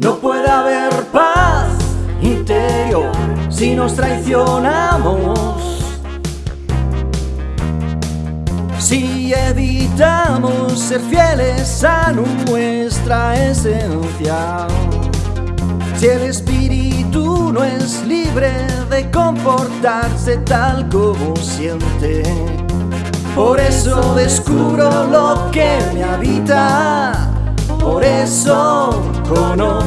No puede haber paz interior si nos traicionamos. Si evitamos ser fieles a nuestra esencia. Si el espíritu no es libre de comportarse tal como siente. Por eso descubro lo que me habita. Por eso conozco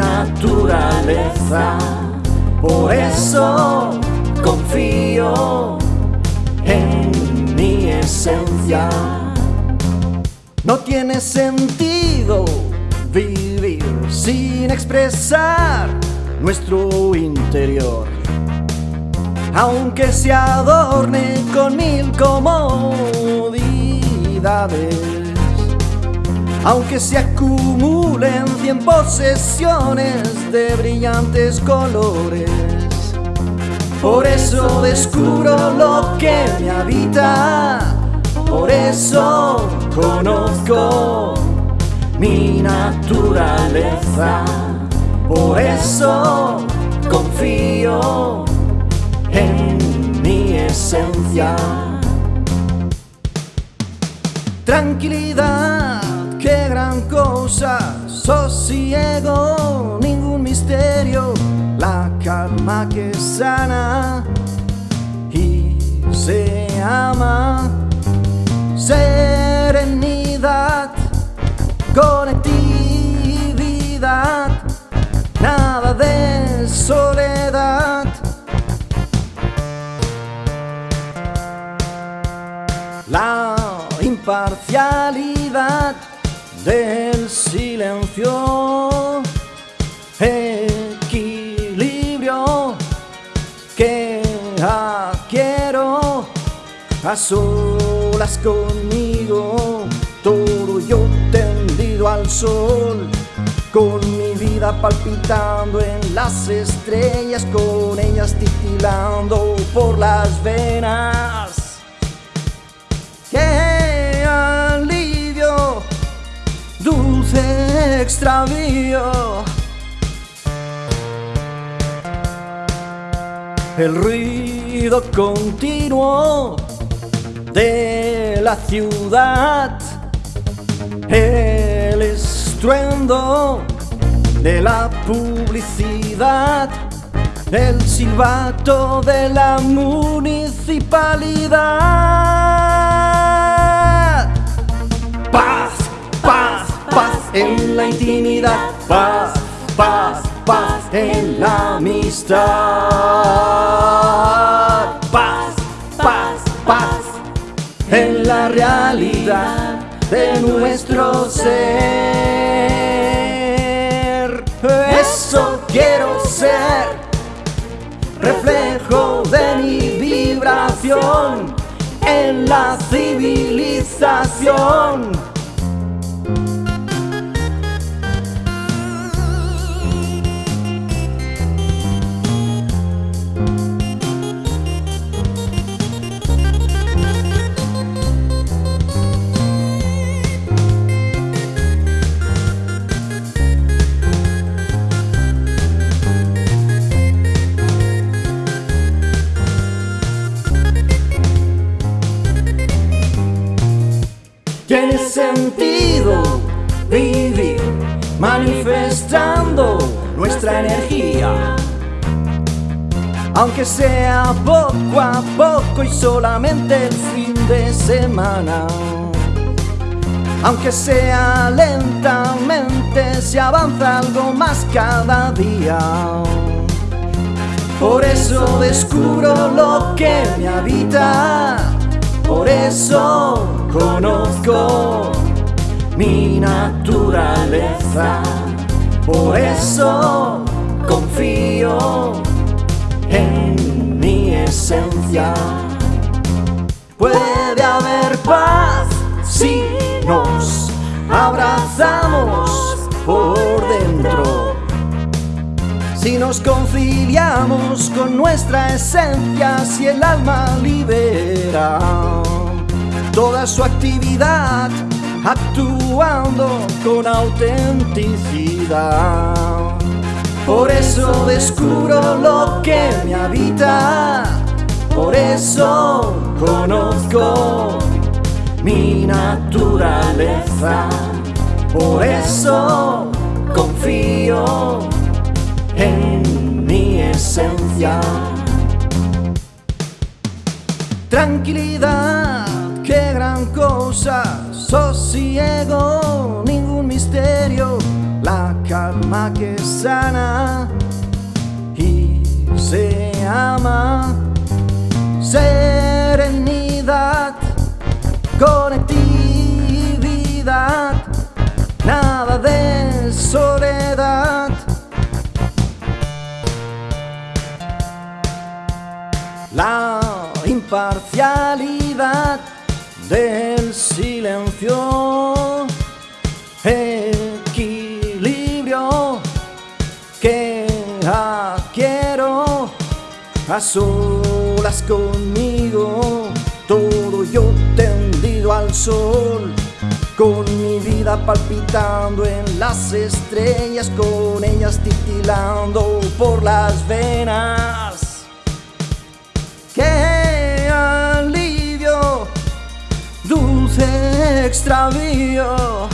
naturaleza. Por eso confío en mi esencia. No tiene sentido vivir sin expresar nuestro interior. Aunque se adorne con mil comodidades, aunque se acumulen cien posesiones de brillantes colores. Por eso descubro lo que me habita, por eso conozco mi naturaleza, por eso confío en mi esencia. Tranquilidad, calma que sana y se ama, serenidad, conectividad, nada de soledad. La imparcialidad del silencio, a solas conmigo, todo yo tendido al sol, con mi vida palpitando en las estrellas, con ellas titilando por las venas. ¡Qué alivio! Dulce extravío. El ruido continuo de la ciudad, el estruendo de la publicidad, el silbato de la municipalidad. Paz, paz, paz en la intimidad, paz, paz, paz en la amistad. Paz, en la realidad de nuestro ser. Eso quiero ser, reflejo de mi vibración en la civilización. Sentido vivir manifestando nuestra energía. Aunque sea poco a poco y solamente el fin de semana. Aunque sea lentamente, se avanza algo más cada día. Por eso descubro lo que me habita. Por eso conozco mi naturaleza. Por eso Si nos conciliamos con nuestra esencia, si el alma libera toda su actividad actuando con autenticidad. Por eso descubro lo que me habita, por eso conozco mi naturaleza, por eso confío Tranquilidad, qué gran cosa, sosiego, ningún misterio, la calma que sana y se ama, serenidad, conectividad, nada de imparcialidad del silencio, equilibrio que quiero a solas conmigo, todo yo tendido al sol. Con mi vida palpitando en las estrellas, con ellas titilando por las venas. Extravío.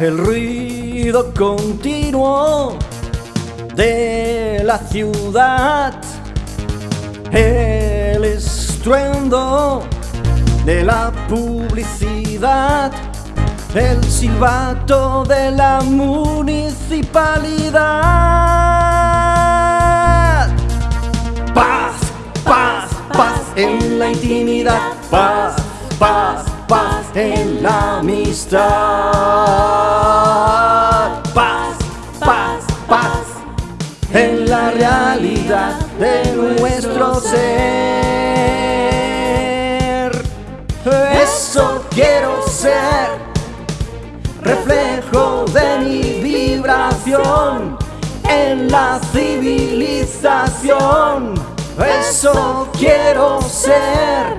El ruido continuo de la ciudad. El estruendo de la publicidad. El silbato de la municipalidad. En la intimidad. Paz, paz, paz en la amistad. Paz, paz, paz en la realidad de nuestro ser. Eso quiero ser, reflejo de mi vibración en la civilización. Eso quiero ser,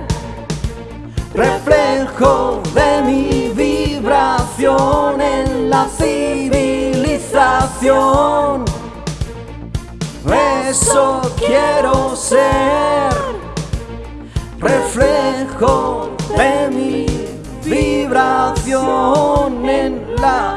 reflejo de mi vibración en la civilización. Eso quiero ser, reflejo de mi vibración en la